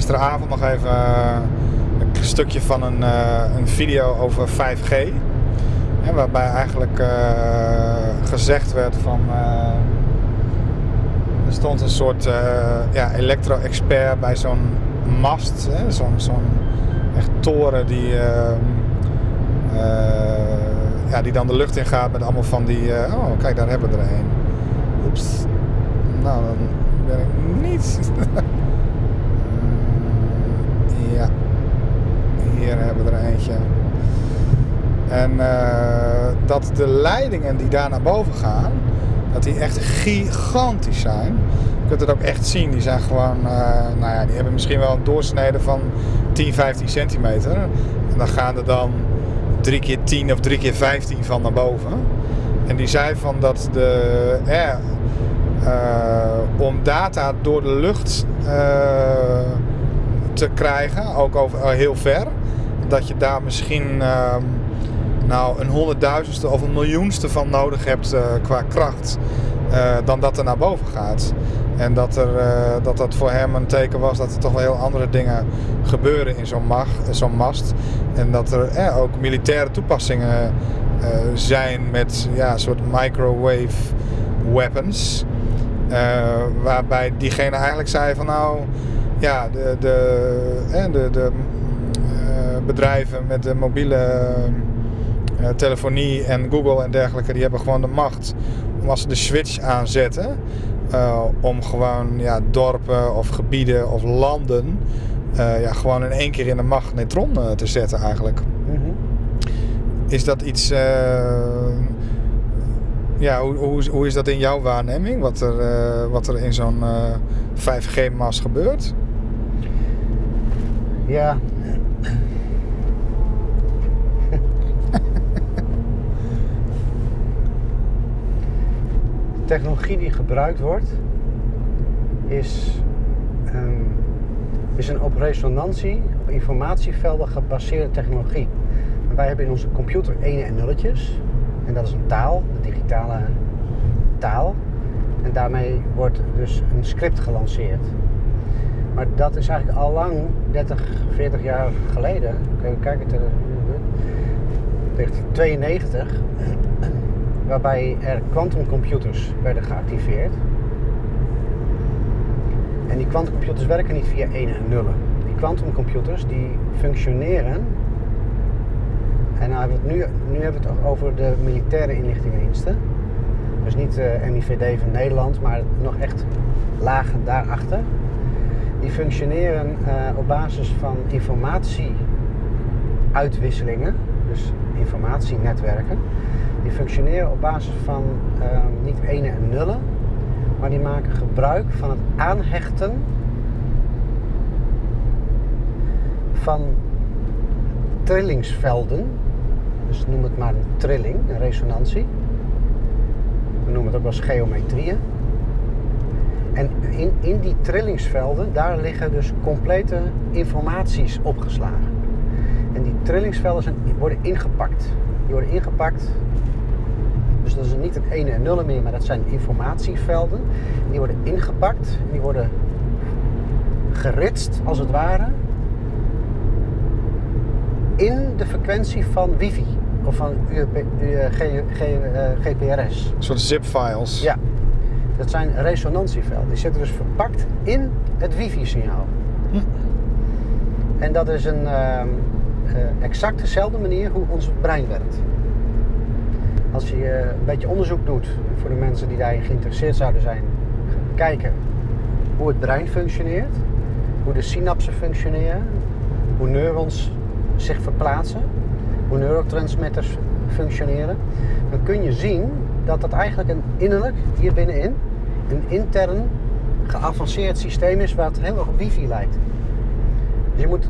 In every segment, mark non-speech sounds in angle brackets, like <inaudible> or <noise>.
gisteravond nog even eh, een stukje van een, eh, een video over 5G. Hè, waarbij eigenlijk eh, gezegd werd van. er stond een soort ja, elektro-expert bij zo'n mast, zo'n zo'n echt toren die, ehm, eh, ja, die dan de lucht in gaat met allemaal van die. oh, kijk, daar hebben we er een. Oeps. Nou, dan ben ik niet. <laughs> Mm, ja, hier En eh, dat de leidingen die daar naar boven gaan, dat die echt gigantisch zijn. Je kunt het ook echt zien. Die zijn gewoon, eh, nou ja, die hebben misschien wel een doorsnede van 10, 15 centimeter. En dan gaan er dan 3 keer 10 of 3 keer 15 van naar boven. En die zei van dat de, eh, om data door de lucht te krijgen, ook over heel ver, dat je daar misschien ehm, nou een honderdduizendste of een miljoenste van nodig hebt eh, qua kracht, eh, dan dat er naar boven gaat. En dat, er, eh, dat dat voor hem een teken was dat er toch wel heel andere dingen gebeuren in zo'n zo'n mast. En dat er ook militaire toepassingen zijn met ja, soort microwave weapons. Waarbij diegene eigenlijk zei van nou, ja, de, de, de, de bedrijven met de mobiele eh, telefonie en Google en dergelijke, die hebben gewoon de macht om als ze de switch aanzetten, eh, om gewoon ja, dorpen of gebieden of landen eh, ja, gewoon in één keer in een magnetron eh, te zetten eigenlijk. Mhm. Is dat iets. eh, ja, hoe, hoe, is- hoe is dat in jouw waarneming? Wat er, eh, wat er in zo'n eh, 5G-mast gebeurt? Ja. De technologie die gebruikt wordt is, ehm, is een op resonantie, op informatievelden gebaseerde technologie. Wij hebben in onze computer ene en nulletjes. En dat is een taal, de digitale taal. En daarmee wordt dus een script gelanceerd. Maar dat is eigenlijk al lang, 30, 40 jaar geleden. Kijk, het er. 1992, waarbij er quantumcomputers werden geactiveerd. En die quantumcomputers werken niet via 1 en nullen. Die quantumcomputers die functioneren. En nou nu, nu hebben we het over de militaire inlichtingendiensten. Dus niet de MIVD van Nederland, maar nog echt lagen daarachter. Die functioneren eh, op basis van informatieuitwisselingen, dus informatienetwerken. Die functioneren op basis van eh, niet ene en nullen, maar die maken gebruik van het aanhechten van trillingsvelden. Dus noem het maar een trilling, een resonantie. We noemen het ook wel geometrieën. En in, in die trillingsvelden, daar liggen dus complete informaties opgeslagen. En die trillingsvelden zijn, worden ingepakt. Die worden ingepakt. Dus dat is niet het ene en nullen meer, maar dat zijn informatievelden. En die worden ingepakt en die worden geritst, als het ware, in de frequentie van wifi of van UP, U- eh, G- G- GPRS. Een soort zip-files. Ja, dat zijn resonantievelden. Die zitten dus verpakt in het wifi-signaal. En dat is een eh, exact dezelfde manier hoe ons brein werkt. Als je een beetje onderzoek doet voor de mensen die daarin geïnteresseerd zouden zijn, kijken hoe het brein functioneert, hoe de synapsen functioneren, hoe neurons zich verplaatsen, hoe neurotransmitters functioneren, dan kun je zien dat dat eigenlijk een innerlijk, hier binnenin, een intern geavanceerd systeem is wat heel erg op wifi lijkt. Je moet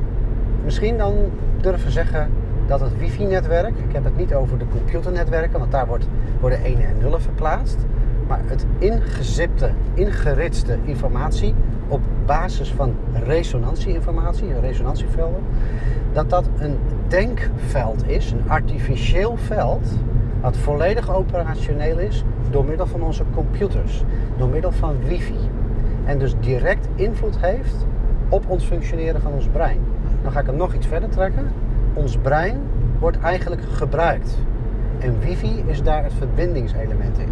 misschien dan durven zeggen dat het wifi-netwerk, ik heb het niet over de computernetwerken, want daar wordt, worden ene en nullen verplaatst, maar het ingezipte, ingeritste informatie op basis van resonantieinformatie, resonantievelden, dat dat een denkveld is, een artificieel veld, wat volledig operationeel is door middel van onze computers, door middel van wifi. En dus direct invloed heeft op ons functioneren van ons brein. Dan ga ik hem nog iets verder trekken. Ons brein wordt eigenlijk gebruikt. En wifi is daar het verbindingselement in.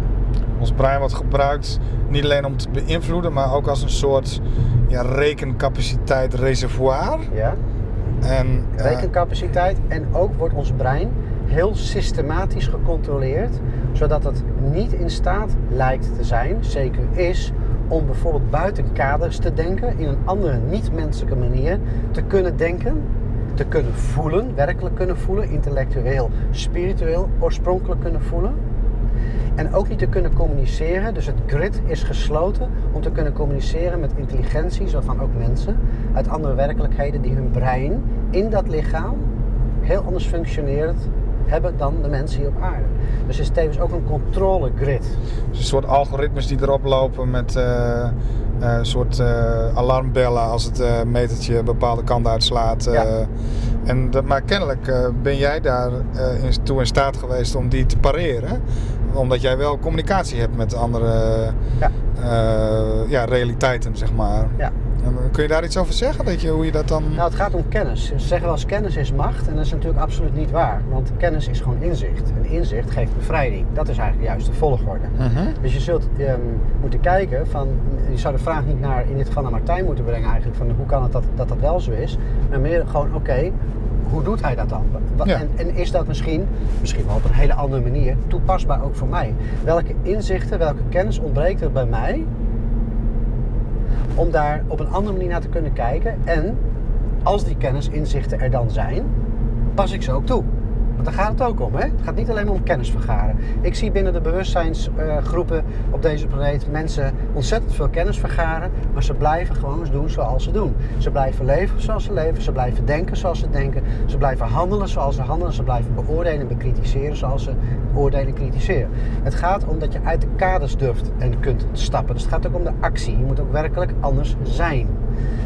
Ons brein wordt gebruikt niet alleen om te beïnvloeden, maar ook als een soort ja, rekencapaciteit reservoir. Ja? En, eh, Rekencapaciteit. En ook wordt ons brein heel systematisch gecontroleerd, zodat het niet in staat lijkt te zijn, zeker is, om bijvoorbeeld buiten kaders te denken, in een andere niet-menselijke manier te kunnen denken, te kunnen voelen, werkelijk kunnen voelen, intellectueel, spiritueel, oorspronkelijk kunnen voelen. En ook niet te kunnen communiceren. Dus het grid is gesloten om te kunnen communiceren met intelligentie, zo van ook mensen, uit andere werkelijkheden die hun brein in dat lichaam heel anders functioneert hebben dan de mensen hier op aarde. Dus het is tevens ook een controle grid. Dus een soort algoritmes die erop lopen met eh, eh, een soort eh, alarmbellen als het metertje een bepaalde kant uitslaat. Ja. en dat, maar kennelijk ben jij daar in, toe in staat geweest om die te pareren. Omdat jij wel communicatie hebt met andere Ja. ja, realiteiten, zeg maar. Ja. En, kun je daar iets over zeggen? Dat je, hoe je dat dan... Nou, het gaat om kennis. Ze zeggen wel eens kennis is macht en dat is natuurlijk absoluut niet waar. Want kennis is gewoon inzicht. En inzicht geeft bevrijding. Dat is eigenlijk de juiste volgorde. Mhm. Dus je zult ehm, moeten kijken van, je zou de vraag niet naar, in dit geval naar Martijn moeten brengen eigenlijk, van hoe kan het dat dat, dat wel zo is. Maar meer gewoon, oké, hoe doet hij dat dan? Ja. En, en is dat misschien, misschien wel op een hele andere manier, toepasbaar ook voor mij? Welke inzichten, welke kennis ontbreekt er bij mij om daar op een andere manier naar te kunnen kijken? En als die kennis, inzichten er dan zijn, pas ik ze ook toe. Want daar gaat het ook om. Hè? Het gaat niet alleen om kennis vergaren. Ik zie binnen de bewustzijnsgroepen op deze planeet mensen ontzettend veel kennis vergaren, maar ze blijven gewoon doen zoals ze doen. Ze blijven leven zoals ze leven, ze blijven denken zoals ze denken, ze blijven handelen zoals ze handelen, ze blijven beoordelen en bekritiseren zoals ze beoordelen en kritiseren. Het gaat om dat je uit de kaders durft en kunt stappen. Dus het gaat ook om de actie. Je moet ook werkelijk anders zijn.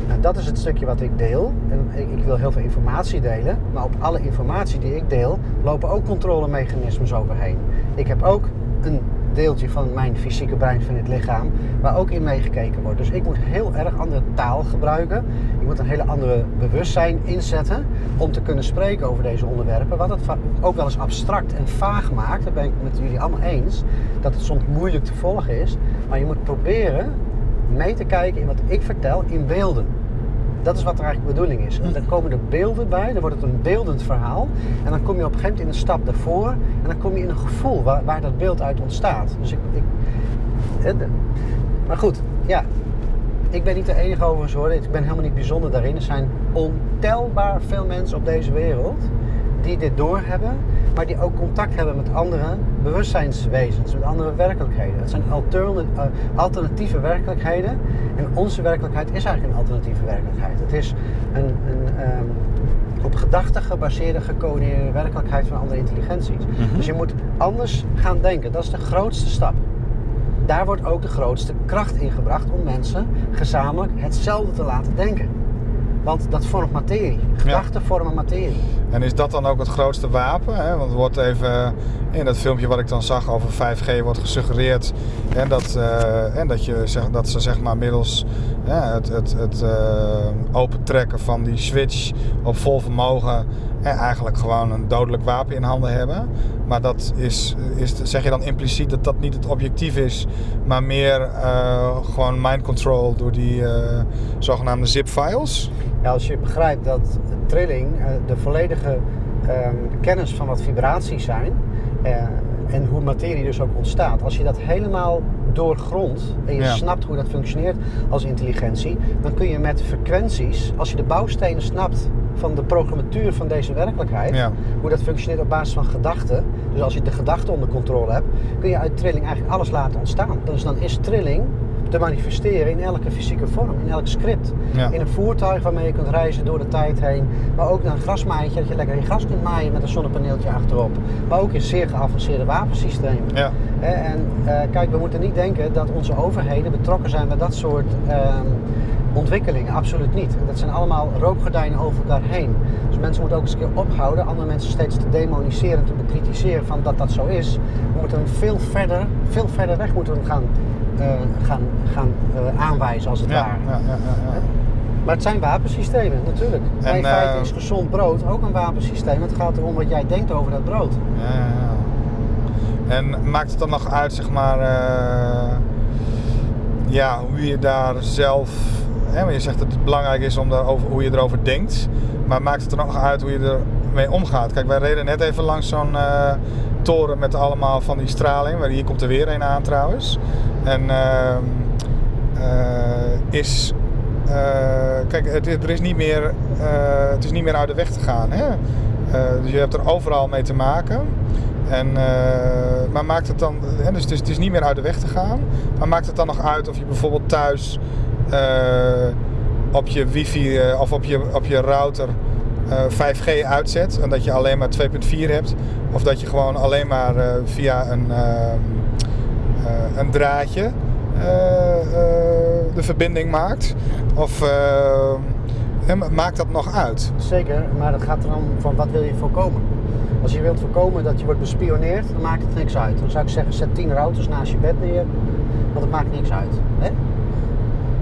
Nou, dat is het stukje wat ik deel. En ik, wil heel veel informatie delen. Maar op alle informatie die ik deel, lopen ook controlemechanismes overheen. Ik heb ook een deeltje van mijn fysieke brein, van het lichaam, waar ook in meegekeken wordt. Dus ik moet heel erg andere taal gebruiken. Ik moet een hele andere bewustzijn inzetten om te kunnen spreken over deze onderwerpen. Wat het ook wel eens abstract en vaag maakt, daar ben ik met jullie allemaal eens, dat het soms moeilijk te volgen is. Maar je moet proberen mee te kijken in wat ik vertel in beelden. Dat is wat er eigenlijk bedoeling is. En dan komen er beelden bij, dan wordt het een beeldend verhaal. En dan kom je op een gegeven moment in een stap daarvoor. En dan kom je in een gevoel waar, waar dat beeld uit ontstaat. Dus ik, ik, maar goed, ja. Ik ben niet de enige overigens hoor. Ik ben helemaal niet bijzonder daarin. Er zijn ontelbaar veel mensen op deze wereld die dit doorhebben, maar die ook contact hebben met andere bewustzijnswezens, met andere werkelijkheden. Het zijn eh, alternatieve werkelijkheden en onze werkelijkheid is eigenlijk een alternatieve werkelijkheid. Het is een, een ehm, op gedachten gebaseerde, gecoördineerde werkelijkheid van andere intelligenties. Dus je moet anders gaan denken. Dat is de grootste stap. Daar wordt ook de grootste kracht in gebracht om mensen gezamenlijk hetzelfde te laten denken. Want dat vormt materie. Gedachten vormen materie. En is dat dan ook het grootste wapen? Hè? Want er wordt even in dat filmpje wat ik dan zag over 5G wordt gesuggereerd en dat, eh, en dat, je, zeg, dat ze zeg maar middels ja, het, het, het eh, opentrekken van die switch op vol vermogen en eigenlijk gewoon een dodelijk wapen in handen hebben. Maar dat is, is, zeg je dan impliciet dat dat niet het objectief is, maar meer eh, gewoon mind control door die eh, zogenaamde zip files? Ja, als je begrijpt dat trilling de volledige ehm, kennis van wat vibraties zijn en hoe materie dus ook ontstaat, als je dat helemaal doorgrondt en je Ja. snapt hoe dat functioneert als intelligentie, dan kun je met frequenties, als je de bouwstenen snapt van de programmatuur van deze werkelijkheid, Ja. hoe dat functioneert op basis van gedachten, dus als je de gedachten onder controle hebt, kun je uit trilling eigenlijk alles laten ontstaan. Dus dan is trilling te manifesteren in elke fysieke vorm, in elk script. Ja. In een voertuig waarmee je kunt reizen door de tijd heen. Maar ook naar een grasmaaitje, dat je lekker in gras kunt maaien met een zonnepaneeltje achterop. Maar ook in zeer geavanceerde wapensystemen. Ja. En eh, kijk, we moeten niet denken dat onze overheden betrokken zijn bij dat soort ehm, ontwikkelingen. Absoluut niet. Dat zijn allemaal rookgordijnen over elkaar heen. Dus mensen moeten ook eens een keer ophouden, andere mensen steeds te demoniseren en te bekritiseren van dat dat zo is. We moeten hem veel verder, veel verder weg moeten we gaan, gaan, gaan eh, aanwijzen als het Ja, ware. ja, ja, ja, ja. Maar het zijn wapensystemen, natuurlijk. Maar in feite eh, is gezond brood ook een wapensysteem. Het gaat erom wat jij denkt over dat brood. Ja, ja, ja. En maakt het dan nog uit, zeg maar, eh, ja, hoe je daar zelf, hè, je zegt dat het belangrijk is om daarover, hoe je erover denkt, maar maakt het er nog uit hoe je ermee omgaat? Kijk, wij reden net even langs zo'n eh, toren met allemaal van die straling, waar hier komt er weer een aan trouwens. En ehm, eh, is, eh, kijk, het, er is niet meer, eh, het is niet meer uit de weg te gaan, hè? Dus je hebt er overal mee te maken. En, maar maakt het dan, hè, dus het is, het is niet meer uit de weg te gaan, maar maakt het dan nog uit of je bijvoorbeeld thuis op je wifi of op je, op je router eh, 5G uitzet en dat je alleen maar 2.4 hebt, of dat je gewoon alleen maar via een, ehm, eh, een draadje eh, eh, de verbinding maakt? Of eh, maakt dat nog uit? Zeker, maar het gaat erom van wat wil je voorkomen. Als je wilt voorkomen dat je wordt bespioneerd, dan maakt het niks uit. Dan zou ik zeggen, zet tien routers naast je bed neer, want het maakt niks uit. Hè?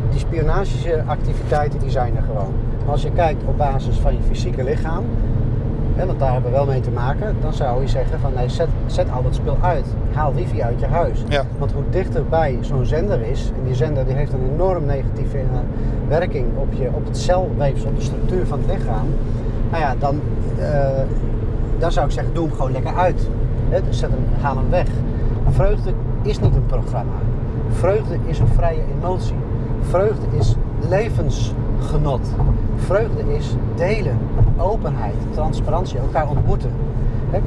Die spionageactiviteiten die zijn er gewoon. Maar als je kijkt op basis van je fysieke lichaam, hè, want daar hebben we wel mee te maken, dan zou je zeggen van nee, zet, zet al dat spul uit. Haal wifi uit je huis. Ja. Want hoe dichterbij zo'n zender is, en die zender die heeft een enorm negatieve eh, werking op, je, op het celweefsel, op de structuur van het lichaam. Nou ja, dan, eh, dan zou ik zeggen, doe hem gewoon lekker uit. Hè, dus zet hem, haal hem weg. Vreugde is niet een programma. Vreugde is een vrije emotie. Vreugde is levensgenot. Vreugde is delen, openheid, transparantie, elkaar ontmoeten.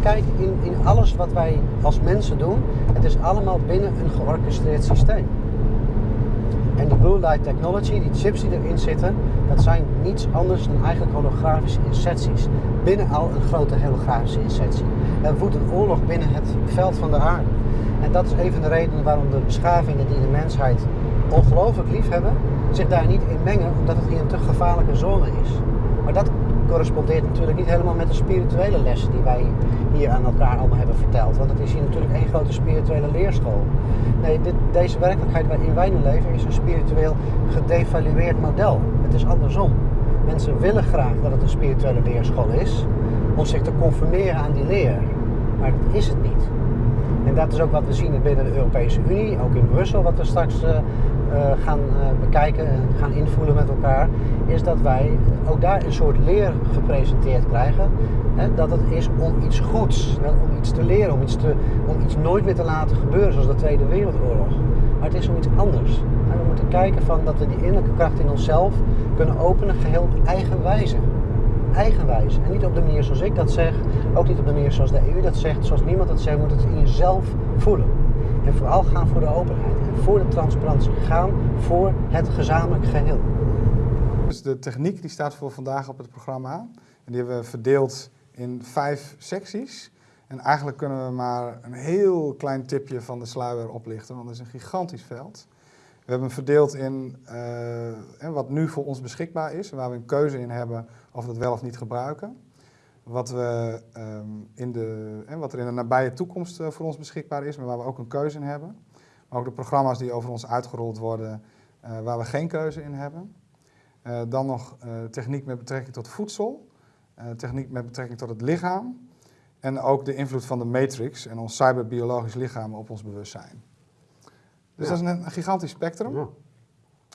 Kijk, in, in alles wat wij als mensen doen, het is allemaal binnen een georchestreerd systeem. En die Blue Light Technology, die chips die erin zitten, dat zijn niets anders dan eigenlijk holografische inserties. Binnen al een grote holografische insertie. Er woedt een oorlog binnen het veld van de aarde. En dat is een van de redenen waarom de beschavingen die de mensheid ongelooflijk lief hebben, zich daar niet in mengen, omdat het hier een te gevaarlijke zone is. Maar dat correspondeert natuurlijk niet helemaal met de spirituele lessen die wij hier aan elkaar allemaal hebben verteld. Want het is hier natuurlijk één grote spirituele leerschool. Nee, dit, deze werkelijkheid waarin wij nu leven is een spiritueel gedevalueerd model. Het is andersom. Mensen willen graag dat het een spirituele leerschool is, om zich te conformeren aan die leer. Maar dat is het niet. En dat is ook wat we zien binnen de Europese Unie, ook in Brussel, wat we straks eh, gaan eh, bekijken en gaan invoelen met elkaar, is dat wij ook daar een soort leer gepresenteerd krijgen. Hè, dat het is om iets goeds, om iets te leren, om iets, te, om iets nooit meer te laten gebeuren, zoals de Tweede Wereldoorlog. Maar het is om iets anders. En we moeten kijken van dat we die innerlijke kracht in onszelf kunnen openen, geheel op eigen wijze eigenwijs. En niet op de manier zoals ik dat zeg, ook niet op de manier zoals de EU dat zegt, zoals niemand dat zegt, moet het in jezelf voelen. En vooral gaan voor de openheid en voor de transparantie. Gaan voor het gezamenlijk geheel. Dus de techniek die staat voor vandaag op het programma. En die hebben we verdeeld in vijf secties. En eigenlijk kunnen we maar een heel klein tipje van de sluier oplichten, want het is een gigantisch veld. We hebben verdeeld in eh, wat nu voor ons beschikbaar is, waar we een keuze in hebben of we het wel of niet gebruiken. Wat, we, ehm, in de, en wat er in de nabije toekomst eh, voor ons beschikbaar is, maar waar we ook een keuze in hebben. Maar ook de programma's die over ons uitgerold worden, eh, waar we geen keuze in hebben. Eh, dan nog eh, techniek met betrekking tot voedsel, eh, techniek met betrekking tot het lichaam en ook de invloed van de matrix en ons cyberbiologisch lichaam op ons bewustzijn. Dus Ja. dat is een, een gigantisch spectrum. Ja.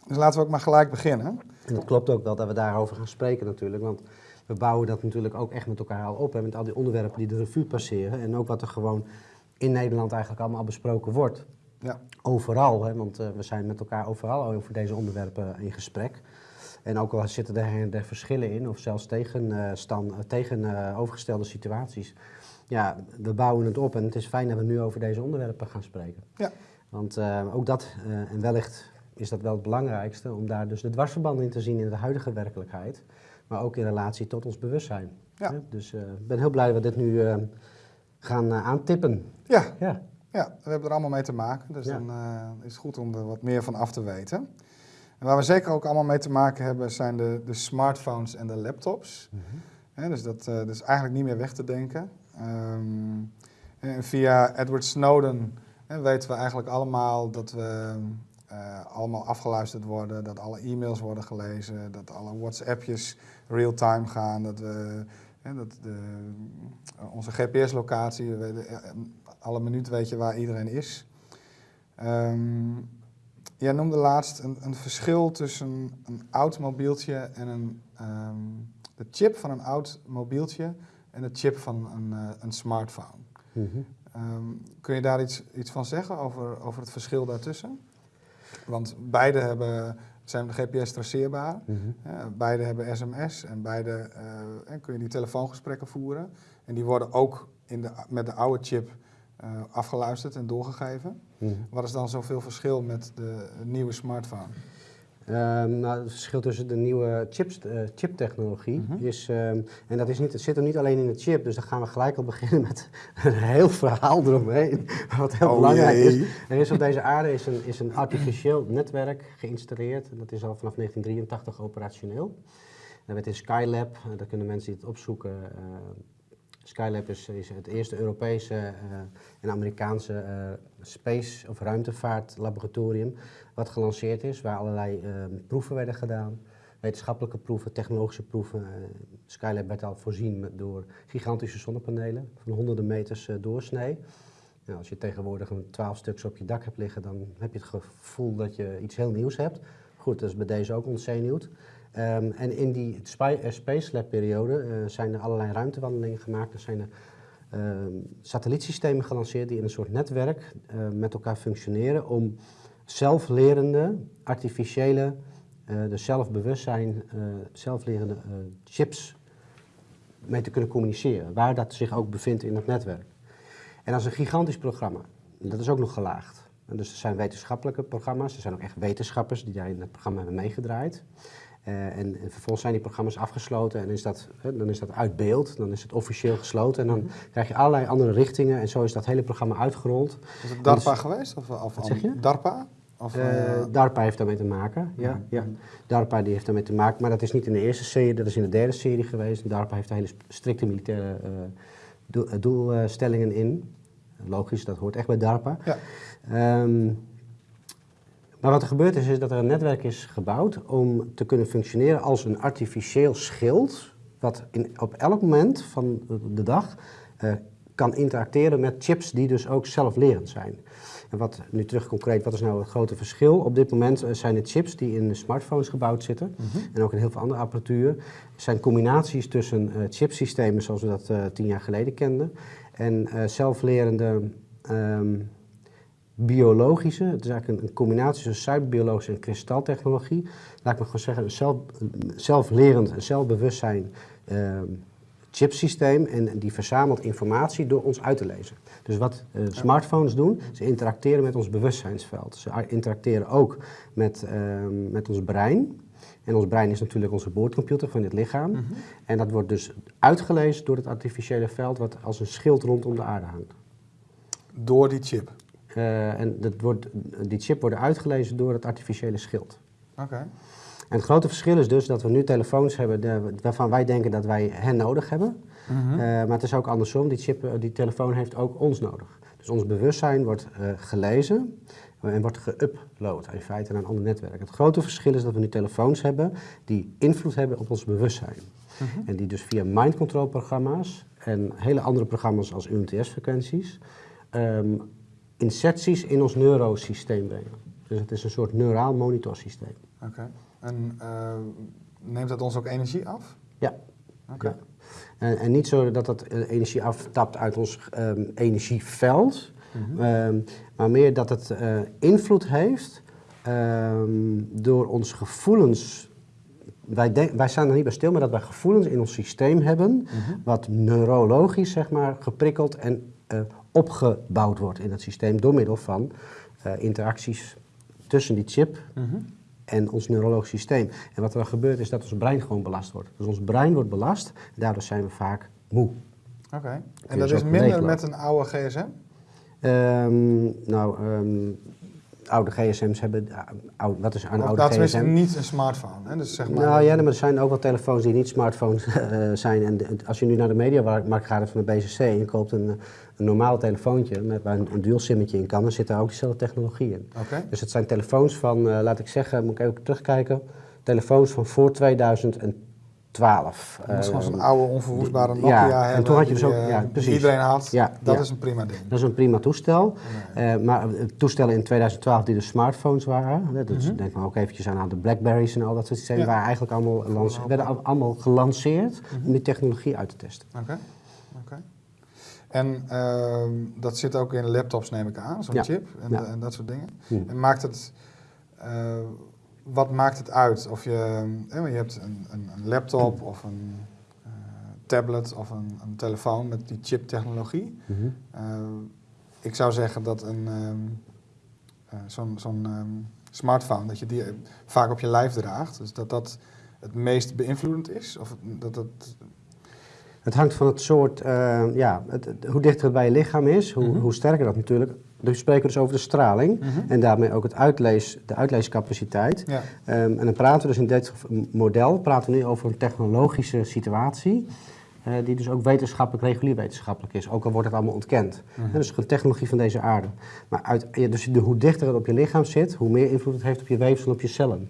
Dus laten we ook maar gelijk beginnen. En het klopt ook wel dat we daarover gaan spreken natuurlijk. Want we bouwen dat natuurlijk ook echt met elkaar al op. Hè, met al die onderwerpen die de revue passeren. En ook wat er gewoon in Nederland eigenlijk allemaal al besproken wordt. Ja. Overal, hè, want eh, we zijn met elkaar overal over deze onderwerpen in gesprek. En ook al zitten er der verschillen in, of zelfs tegen, eh, eh, situaties. Ja, we bouwen het op en het is fijn dat we nu over deze onderwerpen gaan spreken. Ja. Want ook dat, en wellicht is dat wel het belangrijkste, om daar dus de dwarsverbanden in te zien in de huidige werkelijkheid. Maar ook in relatie tot ons bewustzijn. Ja. Dus eh, ik ben heel blij dat we dit nu eh, gaan eh, aantippen. Ja, Ja. ja, we hebben er allemaal mee te maken. Dus Ja. dan is het goed om er wat meer van af te weten. En waar we zeker ook allemaal mee te maken hebben, zijn de, de smartphones en de laptops. Hè, dus dat, dat is eigenlijk niet meer weg te denken. Ehm, en via Edward Snowden weten we eigenlijk allemaal dat we eh, allemaal afgeluisterd worden, dat alle e-mails worden gelezen, dat alle WhatsAppjes real-time gaan, dat we hè, dat de, onze GPS-locatie, alle minuut weet je waar iedereen is. Um, jij noemde laatst een, een, verschil tussen een oud mobieltje en een, ehm, de chip van een oud mobieltje en de chip van een, uh, een smartphone. Mhm. Ehm, kun je daar iets, iets van zeggen over, over het verschil daartussen? Want beide hebben, zijn GPS traceerbaar, mm beide hebben sms en beide uh, kun je die telefoongesprekken voeren. En die worden ook in de, met de oude chip uh, afgeluisterd en doorgegeven. Mhm. Wat is dan zoveel verschil met de nieuwe smartphone? Um, nou, het verschil tussen de nieuwe chips, uh, chiptechnologie mhm. is, um, en dat is niet, het zit er niet alleen in de chip, dus dan gaan we gelijk al <laughs> beginnen met een heel verhaal eromheen, wat heel oh belangrijk is. Er is op deze aarde is een, is een artificieel netwerk geïnstalleerd, en dat is al vanaf 1983 operationeel. Dat werd in Skylab, daar kunnen mensen die het opzoeken, uh, Skylab is, is, het eerste Europese uh, en Amerikaanse uh, space- of ruimtevaartlaboratorium wat gelanceerd is, waar allerlei uh, proeven werden gedaan. Wetenschappelijke proeven, technologische proeven. Skylab werd al voorzien door gigantische zonnepanelen van honderden meters doorsnee. Nou, als je tegenwoordig een twaalf stuks op je dak hebt liggen, dan heb je het gevoel dat je iets heel nieuws hebt. Goed, dat is bij deze ook ontzenuwd. Um, en in die eh, Space Lab periode uh, zijn er allerlei ruimtewandelingen gemaakt. Er zijn er uh, satellietsystemen gelanceerd die in een soort netwerk uh, met elkaar functioneren om zelflerende, artificiële, dus zelfbewustzijn, zelflerende chips mee te kunnen communiceren. Waar dat zich ook bevindt in het netwerk. En dat is een gigantisch programma. Dat is ook nog gelaagd. En dus er zijn wetenschappelijke programma's, er zijn ook echt wetenschappers die daar in het programma hebben meegedraaid. Uh, en, en, vervolgens zijn die programma's afgesloten en is dat, dan is dat uit beeld, dan is het officieel gesloten en dan krijg je allerlei andere richtingen en zo is dat hele programma uitgerold. Is het DARPA dus, geweest? Of, of wat zeg je? DARPA? Of, uh, DARPA heeft daarmee te maken, ja, ja. DARPA die heeft daarmee te maken, maar dat is niet in de eerste serie, dat is in de derde serie geweest. DARPA heeft hele strikte militaire uh, doelstellingen in. Logisch, dat hoort echt bij DARPA. Ja. Um, maar wat er gebeurd is, is dat er een netwerk is gebouwd om te kunnen functioneren als een artificieel schild, wat in, op elk moment van de dag uh, kan interacteren met chips die dus ook zelflerend zijn. En wat nu terug concreet, wat is nou het grote verschil? Op dit moment eh, zijn het chips die in de smartphones gebouwd zitten mhm. en ook in heel veel andere apparatuur, zijn combinaties tussen uh, chipsystemen zoals we dat uh, tien jaar geleden kenden en zelflerende um, biologische, het is eigenlijk een, combinatie tussen cyberbiologische en kristaltechnologie. Laat ik me gewoon zeggen, een zelf, zelflerend, een zelfbewustzijn uh, chipsysteem en die verzamelt informatie door ons uit te lezen. Dus wat uh, smartphones doen, ze interacteren met ons bewustzijnsveld. Ze interacteren ook met, uh, met ons brein. En ons brein is natuurlijk onze boordcomputer van het lichaam. Mhm. En dat wordt dus uitgelezen door het artificiële veld wat als een schild rondom de aarde hangt. Door die chip? Uh, en dat wordt, die chip wordt uitgelezen door het artificiële schild. Oké. En het grote verschil is dus dat we nu telefoons hebben de, waarvan wij denken dat wij hen nodig hebben. Mm maar het is ook andersom, die, chip, eh, die telefoon heeft ook ons nodig. Dus ons bewustzijn wordt gelezen en wordt geüpload in feite naar een ander netwerk. Het grote verschil is dat we nu telefoons hebben die invloed hebben op ons bewustzijn. Mm En die dus via mind control programma's en hele andere programma's als UMTS-frequenties um, inserties in ons neurosysteem brengen. Dus het is een soort neuraal monitorsysteem. Oké. En uh, neemt dat ons ook energie af? Ja. Oké. En, en, niet zo dat dat eh, energie aftapt uit ons um, energieveld, mm um, maar meer dat het uh, invloed heeft um, door onze gevoelens. Wij, wij staan er niet bij stil, maar dat wij gevoelens in ons systeem hebben, mm -hmm. wat neurologisch zeg maar, geprikkeld en uh, opgebouwd wordt in het systeem door middel van uh, interacties tussen die chip mm -hmm. en ons neurologisch systeem. En wat er dan gebeurt is dat ons brein gewoon belast wordt. Dus ons brein wordt belast en daardoor zijn we vaak moe. Oké, okay. en dat is minder met een oude gsm? Um, nou, um, oude gsm's hebben, oude, wat is een Of, oude tenminste gsm? niet een smartphone. Hè? Dus zeg maar, Nou ja, maar er zijn ook wel telefoons die niet smartphones eh, zijn. En de- als je nu naar de mediamarkt gaat van de BCC en je koopt een, een normaal telefoontje met waar een, een dual simmetje in kan, dan zit daar ook diezelfde technologie in. Oké. Dus het zijn telefoons van, eh, laat ik zeggen, moet ik even terugkijken, telefoons van voor 2012. Je moet gewoon zo'n Ehm, oude onverwoestbare ja, Nokia en hebben. toen had je dus ook- eh, ja, precies. iedereen had. Ja, dat ja. is een prima ding. Dat is een prima toestel. Eh, maar eh, toestellen in 2012 die de smartphones waren. hè, Dus denk maar ook eventjes aan de Blackberries en al dat soort systemen. Ja. Waren eigenlijk allemaal, werden al- allemaal gelanceerd Mhm. om die technologie uit te testen. Oké. oké. En ehm, dat zit ook in laptops, neem ik aan, zo'n Ja. chip en, Ja. en dat soort dingen. Hm. En maakt het, eh, wat maakt het uit of je, je hebt een, een, een laptop of een eh, tablet of een, een telefoon met die chip-technologie. Eh, ik zou zeggen dat een, ehm, eh, zo'n ehm, smartphone, dat je die vaak op je lijf draagt. Dus dat dat het meest beïnvloedend is. Of het- dat dat, Het hangt van het soort, ja, het, hoe dichter het bij je lichaam is, hoe, Mhm. hoe sterker dat natuurlijk. Dus we spreken dus over de straling en daarmee ook het uitlees, de uitleescapaciteit. ja. Ehm, en dan praten we dus in dit model praten we nu over een technologische situatie. eh, die dus ook wetenschappelijk, regulier wetenschappelijk is. Ook al wordt het allemaal ontkend. Mhm. Dus een technologie van deze aarde. Maar uit, ja, dus de, hoe dichter het op je lichaam zit, hoe meer invloed het heeft op je weefsel en op je cellen.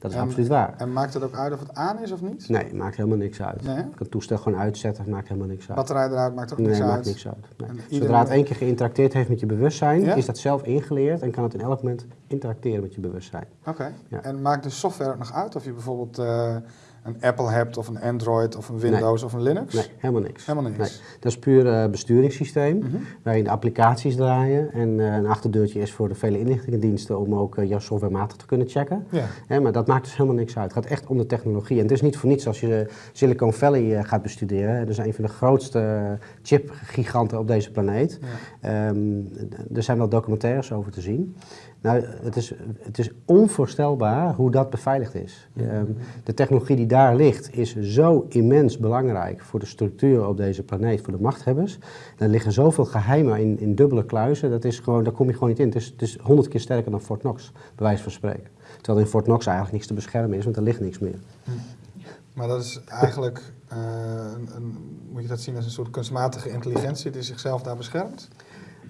Dat is En- absoluut waar. En maakt het ook uit of het aan is of niet? Nee, maakt helemaal niks uit. Nee? Je kan het toestel gewoon uitzetten, het maakt helemaal niks uit. Batterij eruit maakt ook nee, niks maakt uit. niks uit. Nee. Zodra het één keer geïnteracteerd heeft met je bewustzijn, Ja? is dat zelf ingeleerd en kan het in elk moment interacteren met je bewustzijn. Oké. Ja. En maakt de software ook nog uit of je bijvoorbeeld eh, een Apple hebt of een Android of een Windows of een Linux? Nee, helemaal niks. Helemaal niks. Nee. Dat is puur eh, besturingssysteem, Mhm. waarin de applicaties draaien en eh, een achterdeurtje is voor de vele inlichtingendiensten om ook eh, jouw software matig te kunnen checken. Ja. Hè, maar dat maakt dus helemaal niks uit. Het gaat echt om de technologie. En het is niet voor niets als je Silicon Valley gaat bestuderen. Dat is een van de grootste chipgiganten op deze planeet. Ja. Ehm, er zijn wel documentaires over te zien. Nou, het is, het is onvoorstelbaar hoe dat beveiligd is. Ehm, de technologie die daar ligt is zo immens belangrijk voor de structuur op deze planeet, voor de machthebbers. Er liggen zoveel geheimen in, in dubbele kluizen, dat is gewoon, daar kom je gewoon niet in. Het is, het is honderd keer sterker dan Fort Knox, bij wijze van spreken. Terwijl er in Fort Knox eigenlijk niks te beschermen is, want er ligt niks meer. Maar dat is eigenlijk, eh, een, een- moet je dat zien als een soort kunstmatige intelligentie die zichzelf daar beschermt?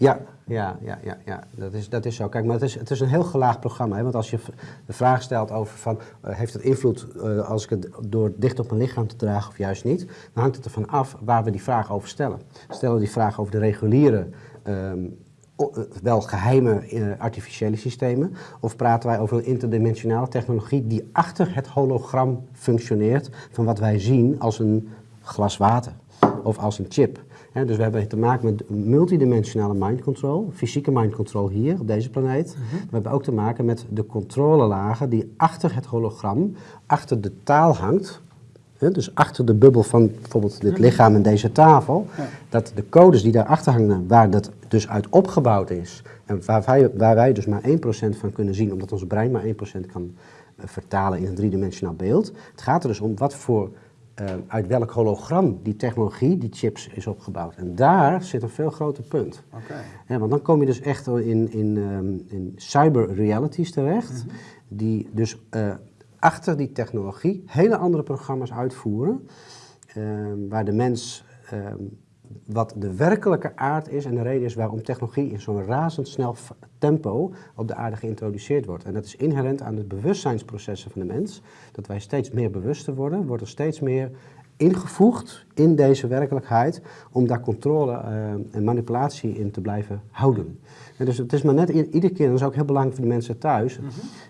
Ja, ja, ja, ja, ja. Dat, is, dat is zo. Kijk, maar het is, het is een heel gelaagd programma. Hè? Want als je de vraag stelt over van, eh, heeft het invloed eh, als ik het door dicht op mijn lichaam te dragen of juist niet, dan hangt het ervan af waar we die vraag over stellen. Stellen we die vraag over de reguliere, ehm, eh, wel geheime eh, artificiële systemen, of praten wij over een interdimensionale technologie die achter het hologram functioneert van wat wij zien als een glas water of als een chip. Dus we hebben te maken met multidimensionale mind control, fysieke mind control hier op deze planeet. We hebben ook te maken met de controlelagen die achter het hologram, achter de taal hangt. Dus achter de bubbel van bijvoorbeeld dit lichaam en deze tafel. Ja. Dat de codes die daarachter hangen, waar dat dus uit opgebouwd is. En waar wij, waar wij dus maar 1% van kunnen zien, omdat ons brein maar 1% kan eh, vertalen in een driedimensionaal beeld. Het gaat er dus om wat voor, uit welk hologram die technologie, die chips, is opgebouwd. En daar zit een veel groter punt. Oké. Ja, want dan kom je dus echt in, in, ehm, in cyber realities terecht, die dus eh, achter die technologie hele andere programma's uitvoeren, ehm, waar de mens, ehm, wat de werkelijke aard is en de reden is waarom technologie in zo'n razendsnel tempo op de aarde geïntroduceerd wordt. En dat is inherent aan de bewustzijnsprocessen van de mens, dat wij steeds meer bewuster worden, wordt er steeds meer ingevoegd in deze werkelijkheid om daar controle eh, en manipulatie in te blijven houden. En dus het is maar net iedere keer, en dat is ook heel belangrijk voor de mensen thuis,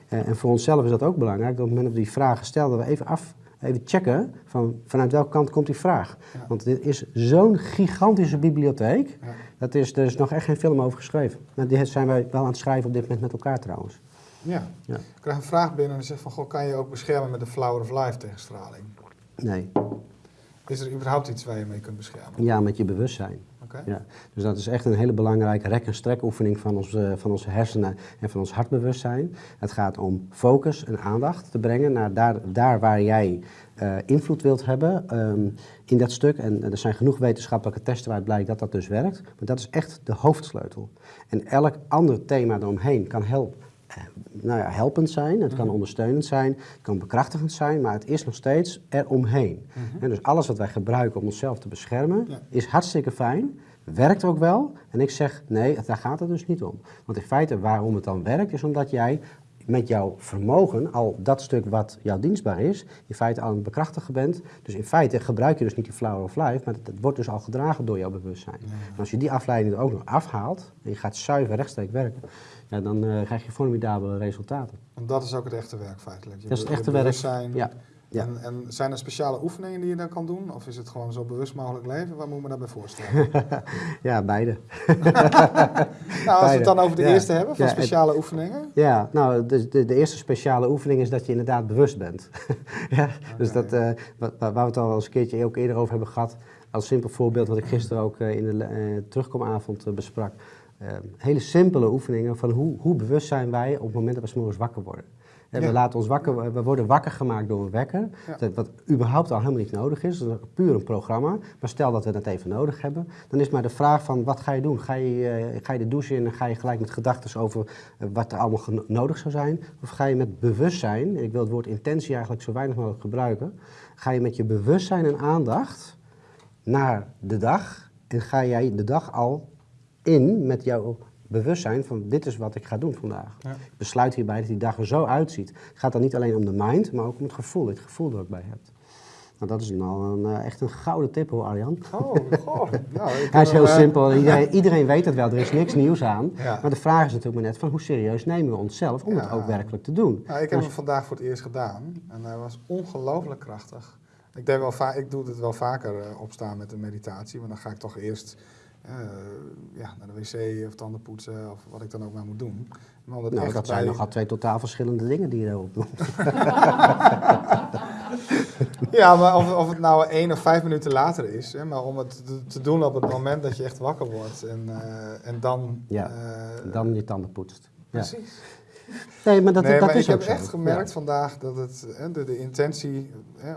eh, en voor onszelf is dat ook belangrijk, dat op het moment dat we die vragen stellen, dat we even af, even checken van vanuit welke kant komt die vraag. Ja. Want dit is zo'n gigantische bibliotheek, Ja. dat is, er is nog echt geen film over geschreven. Maar die zijn wij wel aan het schrijven op dit moment met elkaar trouwens. Ja. Ja. Ik krijg een vraag binnen en zegt van, goh, kan je ook beschermen met de Flower of Life tegen straling? Nee, Is er überhaupt iets waar je mee kunt beschermen? ja, met je bewustzijn. Ja, dus dat is echt een hele belangrijke rek- en strekoefening van onze, van onze hersenen en van ons hartbewustzijn. Het gaat om focus en aandacht te brengen naar daar, daar waar jij eh, invloed wilt hebben ehm, in dat stuk. En, er zijn genoeg wetenschappelijke testen waaruit blijkt dat dat dus werkt. Maar dat is echt de hoofdsleutel. En elk ander thema eromheen kan helpen nou ja, helpend zijn, het kan Mhm. ondersteunend zijn, het kan bekrachtigend zijn, maar het is nog steeds eromheen. En dus alles wat wij gebruiken om onszelf te beschermen, Mhm. Ja. is hartstikke fijn, werkt ook wel. En ik zeg, nee, daar gaat het dus niet om. Want in feite, waarom het dan werkt, is omdat jij met jouw vermogen, al dat stuk wat jou dienstbaar is, in feite aan het bekrachtigen bent. Dus in feite gebruik je dus niet die flower of life, maar het wordt dus al gedragen door jouw bewustzijn. En als je die afleiding er ook nog afhaalt, en je gaat zuiver rechtstreeks werken, ja, dan eh, krijg je formidabele resultaten. Want dat is ook het echte werk feitelijk. Je Dat is het echte werk. Ja, ja. En, en zijn er speciale oefeningen die je dan kan doen? Of is het gewoon zo bewust mogelijk leven? Wat moet ik me daarbij voorstellen? <laughs> Ja, beide. <laughs> nou, als we het dan over de Ja. eerste hebben, van Ja, het- speciale oefeningen. Ja, nou, de, de, de eerste speciale oefening is dat je inderdaad bewust bent. <laughs> ja, dus dat, eh, waar we het al eens een keertje ook eerder over hebben gehad, als simpel voorbeeld wat ik gisteren ook eh, in de terugkomavond besprak. Eh, hele simpele oefeningen van hoe, hoe bewust zijn wij op het moment dat we 's morgens wakker worden. Ja. We, laten ons wakker, we worden wakker gemaakt door een wekker, Ja. wat überhaupt al helemaal niet nodig is. Dat is puur een programma. Maar stel dat we dat even nodig hebben, dan is maar de vraag van wat ga je doen? Ga je, eh, ga je de douche in en ga je gelijk met gedachten over eh, wat er allemaal nodig zou zijn? Of ga je met bewustzijn, ik wil het woord intentie eigenlijk zo weinig mogelijk gebruiken, ga je met je bewustzijn en aandacht naar de dag en ga jij de dag al in met jouw bewustzijn van dit is wat ik ga doen vandaag. Ja. Ik besluit hierbij dat die dag er zo uitziet. Het gaat dan niet alleen om de mind, maar ook om het gevoel, het gevoel er ook bij hebt. Nou, dat is nou een, eh, echt een gouden tip hoor, Arjan. Oh, goh. <laughs> Nou, ik Hij is heb heel eh, simpel. <laughs> Iedereen, iedereen weet het wel. Er is niks nieuws aan. Ja. Maar de vraag is natuurlijk maar net van hoe serieus nemen we onszelf om het ook werkelijk te doen. Nou, ik heb hem vandaag voor het eerst gedaan en hij was ongelooflijk krachtig. Ik, deed wel ik doe het wel vaker eh, opstaan met een meditatie, maar dan ga ik toch eerst eh, ja, naar de wc of tanden poetsen of wat ik dan ook maar moet doen. Maar Nou, dat zijn bij- nogal twee totaal verschillende dingen die je daarop doet. <laughs> Ja, maar of, of het nou één of vijf minuten later is, hè, maar om het te, te doen op het moment dat je echt wakker wordt en, eh, en dan... Ja, eh, Dan je tanden poetst. Ja. Precies. Nee, maar dat, nee, dat maar is ik heb zo. echt gemerkt Ja. vandaag dat het, hè, de, de intentie... Hè,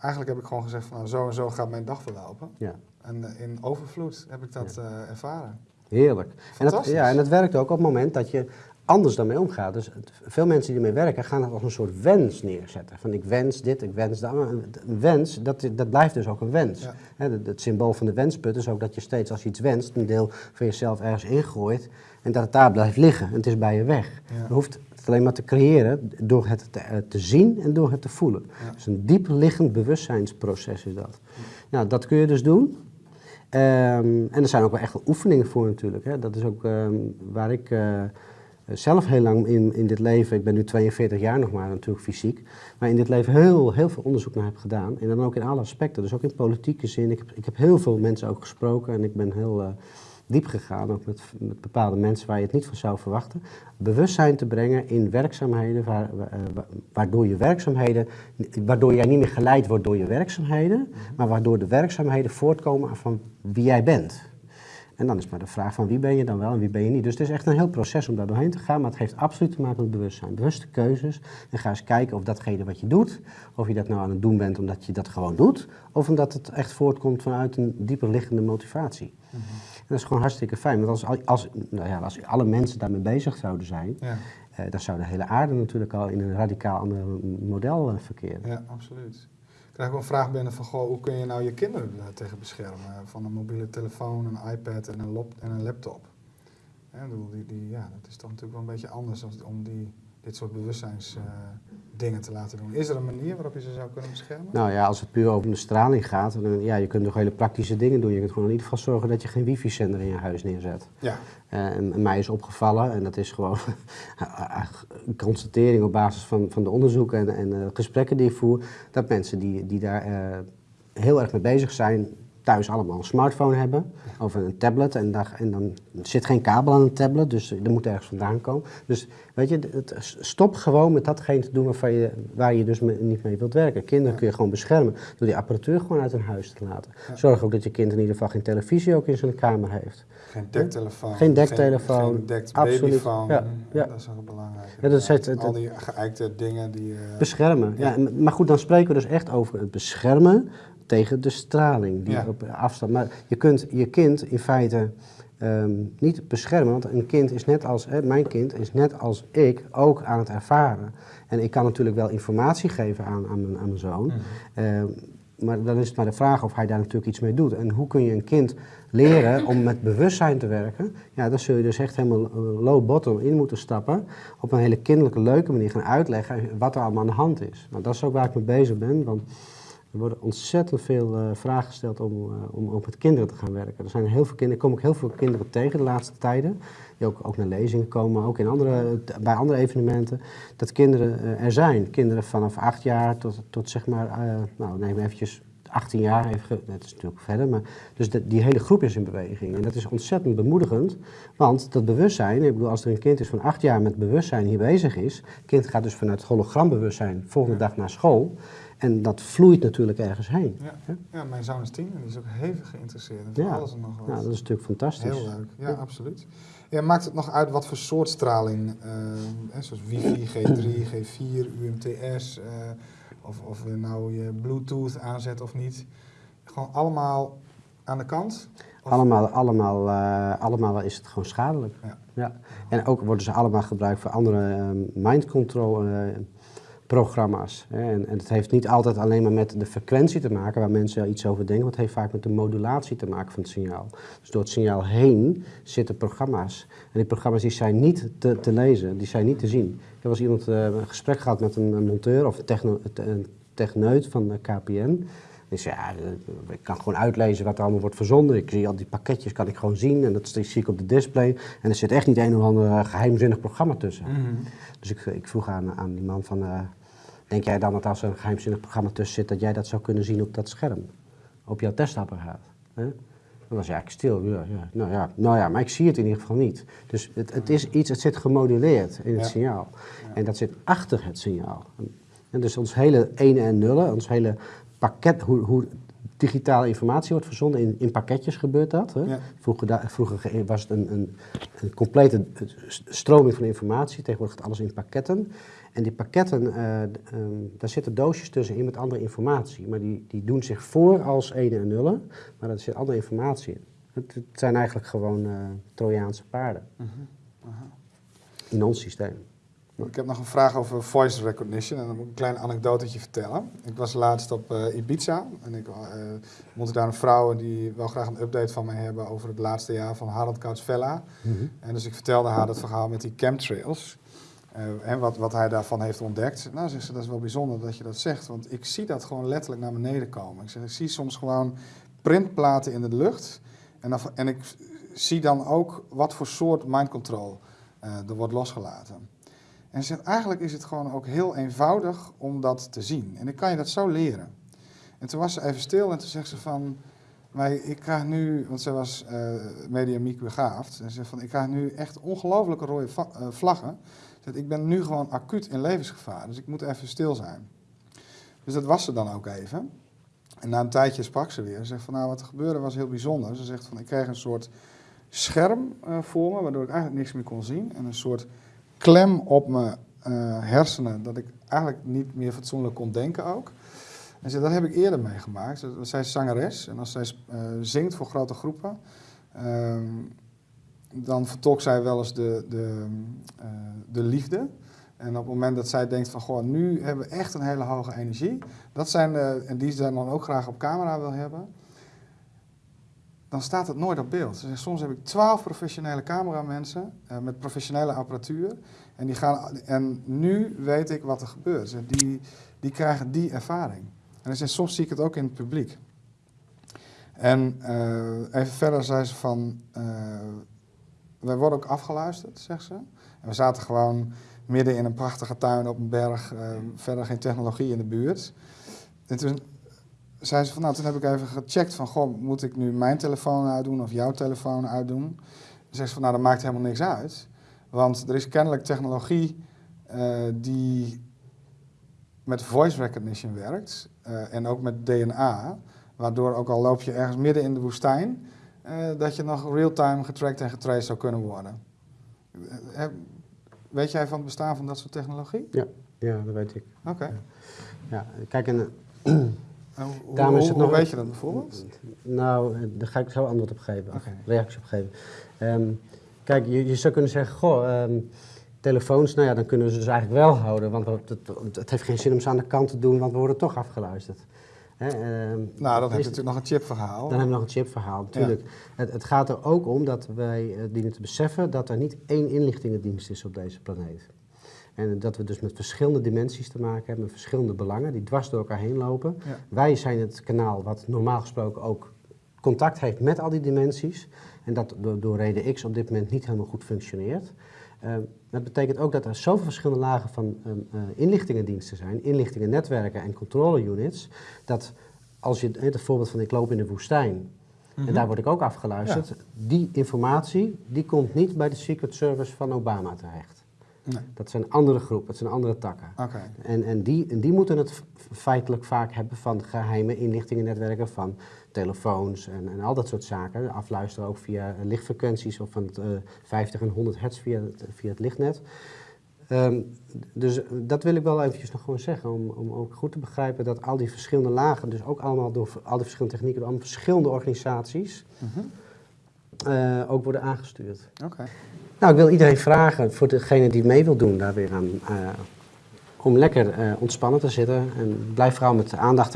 eigenlijk heb ik gewoon gezegd van nou, zo en zo gaat mijn dag verlopen. Ja. En eh, in overvloed heb ik dat eh, ervaren. Heerlijk. En dat, ja, en dat werkt ook op het moment dat je anders daarmee omgaat. Dus veel mensen die ermee werken gaan het als een soort wens neerzetten. Van ik wens dit, ik wens dat. Een wens, dat, dat blijft dus ook een wens. Ja. Het, het symbool van de wensput is ook dat je steeds als je iets wenst, een deel van jezelf ergens ingooit. En dat het daar blijft liggen. En het is bij je weg. Ja. Je hoeft het alleen maar te creëren door het te, eh, te zien en door het te voelen. Ja. Dus een diep liggend bewustzijnsproces is dat. Nou, dat kun je dus doen. Ehm, en er zijn ook wel echt oefeningen voor natuurlijk. Hè. Dat is ook ehm, waar ik eh, zelf heel lang in, in dit leven, ik ben nu 42 jaar nog maar natuurlijk fysiek, maar in dit leven heel, heel veel onderzoek naar heb gedaan. En dan ook in alle aspecten, dus ook in politieke zin. Ik heb, ik heb heel veel mensen ook gesproken en ik ben heel eh, diep gegaan, ook met, met bepaalde mensen waar je het niet van zou verwachten. Bewustzijn te brengen in werkzaamheden, waar, eh, wa- waardoor je werkzaamheden, waardoor jij niet meer geleid wordt door je werkzaamheden, maar waardoor de werkzaamheden voortkomen van wie jij bent. En dan is maar de vraag van wie ben je dan wel en wie ben je niet. Dus het is echt een heel proces om daar doorheen te gaan, maar het heeft absoluut te maken met bewustzijn. Bewuste keuzes. En ga eens kijken of datgene wat je doet, of je dat nou aan het doen bent omdat je dat gewoon doet, of omdat het echt voortkomt vanuit een dieper liggende motivatie. En dat is gewoon hartstikke fijn. Want als, als, nou ja, als alle mensen daarmee bezig zouden zijn, Ja, eh, dan zou de hele aarde natuurlijk al in een radicaal ander model eh, verkeren. ja absoluut. Ik krijg ook een vraag binnen van, goh, hoe kun je nou je kinderen er tegen beschermen? Van een mobiele telefoon, een iPad en een, lop, en een laptop. Ik bedoel, die, die, ja, dat is toch natuurlijk wel een beetje anders als, om die, dit soort bewustzijnsdingen te laten doen. Is er een manier waarop je ze zou kunnen beschermen? Nou ja, als het puur over de straling gaat, dan, ja, je kunt nog hele praktische dingen doen. Je kunt gewoon in ieder geval zorgen dat je geen wifi-zender in je huis neerzet. Ja, Eh, en, en mij is opgevallen, en dat is gewoon <laughs> een constatering op basis van, van de onderzoeken en, en eh, gesprekken die ik voer, dat mensen die, die daar eh, heel erg mee bezig zijn, thuis allemaal een smartphone hebben of een tablet. En, daar, en dan zit geen kabel aan een tablet, dus er moet ergens vandaan komen. Dus weet je, het, stop gewoon met datgene te doen waarvan je, waar je dus me- niet mee wilt werken. Kinderen kun je gewoon beschermen door die apparatuur gewoon uit hun huis te laten. Ja. Zorg ook dat je kind in ieder geval geen televisie ook in zijn kamer heeft. geen dektelefoon. Geen dektelefoon, Geen, geen dekt absoluut. babyfoon. Ja, ja. Dat is ook belangrijk. Ja, dat is het- Al die geëikte dingen die... eh, Beschermen. Ja. Maar goed, dan spreken we dus echt over het beschermen tegen de straling die Ja. op afstand. Maar je kunt je kind in feite ehm, niet beschermen. Want een kind is net als, hè, mijn kind is net als ik ook aan het ervaren. En ik kan natuurlijk wel informatie geven aan, aan, mijn, aan mijn zoon. Ehm, maar dan is het maar de vraag of hij daar natuurlijk iets mee doet. En hoe kun je een kind leren om met bewustzijn te werken? Ja, dan zul je dus echt helemaal eh, low bottom in moeten stappen. Op een hele kinderlijke, leuke manier gaan uitleggen wat er allemaal aan de hand is. Nou, dat is ook waar ik mee bezig ben. Want er worden ontzettend veel eh, vragen gesteld om, uh, om, om met kinderen te gaan werken. Er zijn heel veel kinderen, ik kom ook heel veel kinderen tegen de laatste tijden. Die ook, ook naar lezingen komen, ook in andere, bij andere evenementen. Dat kinderen uh, er zijn. Kinderen vanaf acht jaar tot, tot zeg maar, nou neem eventjes 18 jaar. Even, dat is natuurlijk verder. Maar, dus de, die hele groep is in beweging. En dat is ontzettend bemoedigend. Want dat bewustzijn, ik bedoel, als er een kind is van acht jaar met bewustzijn hier bezig is. Het kind gaat dus vanuit hologrambewustzijn volgende dag naar school. En dat vloeit natuurlijk ergens heen. Ja, ja mijn zoon is tien en die is ook hevig geïnteresseerd in ja. alles en nog wat. Ja, dat is natuurlijk fantastisch. Heel leuk, ja, ja. absoluut. Ja, maakt het nog uit wat voor soort straling, uh, zoals wifi, G3, G4, UMTS, uh, of, of nou je Bluetooth aanzet of niet. Gewoon allemaal aan de kant? Of? Allemaal, allemaal, uh, allemaal is het gewoon schadelijk. Ja. ja. En ook worden ze allemaal gebruikt voor andere mind control programma's. En, en het heeft niet altijd alleen maar met de frequentie te maken waar mensen iets over denken, maar het heeft vaak met de modulatie te maken van het signaal. Dus door het signaal heen zitten programma's. En die programma's die zijn niet te, lezen, die zijn niet te zien. Ik heb als iemand uh, een gesprek gehad met een, monteur of een, techno, een techneut van KPN. Zei, ja, ik kan gewoon uitlezen wat er allemaal wordt verzonden. Ik zie al die pakketjes, kan ik gewoon zien. En dat zie ik op de display. En er zit echt niet een of ander geheimzinnig programma tussen. Mm -hmm. Dus ik, ik, vroeg aan, aan die man van... Uh, denk jij dan dat als er een geheimzinnig programma tussen zit... dat jij dat zou kunnen zien op dat scherm? Op jouw testapparaat? Hè? Dan was hij eigenlijk stil. Ja, ja. Nou, ja, nou ja, maar ik zie het in ieder geval niet. Dus het, het is iets, het zit gemoduleerd in het ja. signaal. En dat zit achter het signaal. En dus ons hele ene en nullen, ons hele pakket, hoe, hoe digitale informatie wordt verzonden. In, in pakketjes gebeurt dat. Hè? Ja. Vroeger, vroeger, was het een, een, een, complete stroming van informatie. Tegenwoordig gaat alles in pakketten. En die pakketten, uh, um, daar zitten doosjes tussenin met andere informatie. Maar die, die doen zich voor als ene en nullen. Maar er zit andere informatie in. Het, het zijn eigenlijk gewoon uh, Trojaanse paarden. Uh -huh. -huh. In ons systeem. Ik heb nog een vraag over voice recognition en dan moet ik een klein anekdotetje vertellen. Ik was laatst op uh, Ibiza en ik uh, ontmoette daar een vrouw die wel graag een update van mij hebben over het laatste jaar van Harald Koutsvella. Mm -hmm. En dus ik vertelde haar het verhaal met die chemtrails uh, en wat, wat hij daarvan heeft ontdekt. Nou, zegt ze, dat is wel bijzonder dat je dat zegt, want ik zie dat gewoon letterlijk naar beneden komen. Ik, zeg, ik zie soms gewoon printplaten in de lucht en, dan, en ik zie dan ook wat voor soort mind control er wordt losgelaten. En ze zegt, eigenlijk is het gewoon ook heel eenvoudig om dat te zien. En ik kan je dat zo leren. En toen was ze even stil en toen zegt ze van... Maar ik krijg nu, want ze was uh, mediamiek begaafd. En ze zegt van, ik krijg nu echt ongelooflijke rode uh, vlaggen. Zegt, ik ben nu gewoon acuut in levensgevaar, dus ik moet even stil zijn. Dus dat was ze dan ook even. En na een tijdje sprak ze weer. Ze zegt van, nou wat er gebeurde was heel bijzonder. Ze zegt van, ik kreeg een soort scherm uh, voor me, waardoor ik eigenlijk niks meer kon zien. En een soort klem op mijn uh, hersenen, dat ik eigenlijk niet meer fatsoenlijk kon denken ook. En ze, dat heb ik eerder meegemaakt. Zij is zangeres en als zij uh, zingt voor grote groepen, uh, dan vertolkt zij wel eens de, de, uh, de liefde. En op het moment dat zij denkt van, goh, nu hebben we echt een hele hoge energie. Dat zijn de, en die ze dan ook graag op camera wil hebben dan staat het nooit op beeld. Soms heb ik twaalf professionele cameramensen uh, met professionele apparatuur. En, die gaan, en nu weet ik wat er gebeurt. Die, die krijgen die ervaring. En soms zie ik het ook in het publiek. En uh, even verder zei ze van, uh, wij worden ook afgeluisterd, zegt ze. En we zaten gewoon midden in een prachtige tuin op een berg, verder geen technologie in de buurt. Zei ze van, nou, toen heb ik even gecheckt van, goh, moet ik nu mijn telefoon uitdoen of jouw telefoon uitdoen? Dan zegt ze van, nou, dat maakt helemaal niks uit. Want er is kennelijk technologie uh, die met voice recognition werkt uh, en ook met DNA, waardoor ook al loop je ergens midden in de woestijn, uh, dat je nog real-time getracked en getraced zou kunnen worden. weet jij van het bestaan van dat soort technologie? Ja, ja dat weet ik. Oké. Okay. Ja. ja, kijk, En <clears throat> hoe, Daarom is het hoe nog- weet je dat bijvoorbeeld? Nou, daar ga ik zo antwoord op geven, Oké. reactie op geven. Ehm, kijk, je, je zou kunnen zeggen, goh, ehm, telefoons, nou ja, dan kunnen we ze dus eigenlijk wel houden. Want het, het heeft geen zin om ze aan de kant te doen, want we worden toch afgeluisterd. Ehm, Nou, dan heb je is- natuurlijk nog een chipverhaal. Dan hebben we nog een chipverhaal, natuurlijk. Het, het gaat er ook om dat wij eh, dienen te beseffen dat er niet één inlichtingendienst is op deze planeet. En dat we dus met verschillende dimensies te maken hebben, met verschillende belangen die dwars door elkaar heen lopen. Ja. Wij zijn het kanaal wat normaal gesproken ook contact heeft met al die dimensies. En dat door, door reden X op dit moment niet helemaal goed functioneert. Eh, dat betekent ook dat er zoveel verschillende lagen van ehm, eh, inlichtingendiensten zijn, inlichtingennetwerken en controle-units, dat als je het voorbeeld van ik loop in de woestijn Mhm. en daar word ik ook afgeluisterd, die informatie die komt niet bij de Secret Service van Obama terecht. Nee. Dat zijn andere groepen, dat zijn andere takken. En, en, die, en die moeten het feitelijk vaak hebben van geheime inlichtingennetwerken, van telefoons en, en al dat soort zaken. Afluisteren ook via lichtfrequenties of van het, eh, 50 en 100 hertz via het, via het lichtnet. Ehm, dus eh, dat wil ik wel eventjes nog gewoon zeggen, om, om ook goed te begrijpen dat al die verschillende lagen, dus ook allemaal door al die verschillende technieken, door allemaal verschillende organisaties, Mhm. eh, ook worden aangestuurd. Oké. Nou, ik wil iedereen vragen, voor degene die mee wil doen daar weer aan, eh, om lekker eh, ontspannen te zitten. En blijf vooral met aandacht en